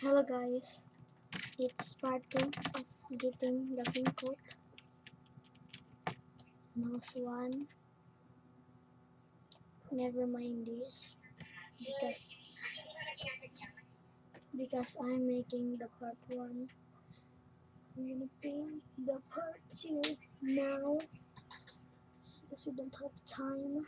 Hello guys, it's part 2 of getting the pink coat. Nose 1. Never mind this because because I'm making the part 1. I'm gonna paint the part 2 now because we don't have time.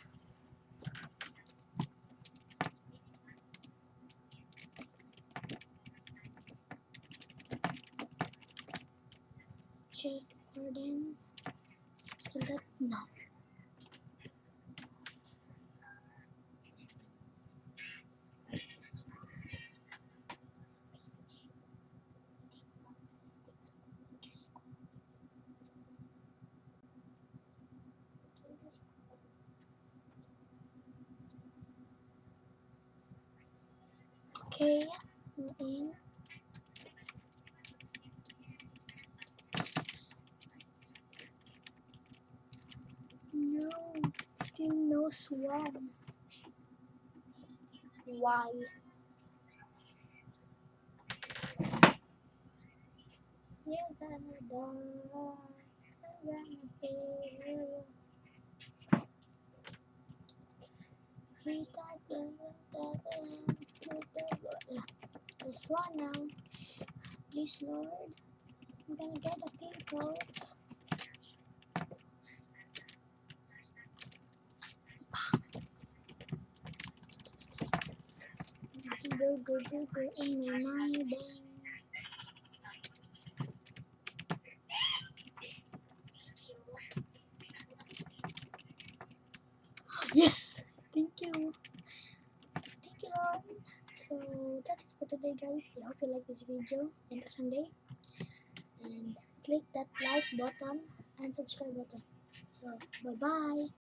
Still that? No. Okay, I'm in. minus 1. Why? You're gonna die. I'm gonna fail. Hit up and hit up and hit There's one now. Please, Lord. I'm gonna get a pink coat. Go, go, go, go in my mind. Yes! Thank you. Thank you, Lord. So, that's it for today, guys. I hope you like this video and the Sunday. And click that like button and subscribe button. So, bye-bye.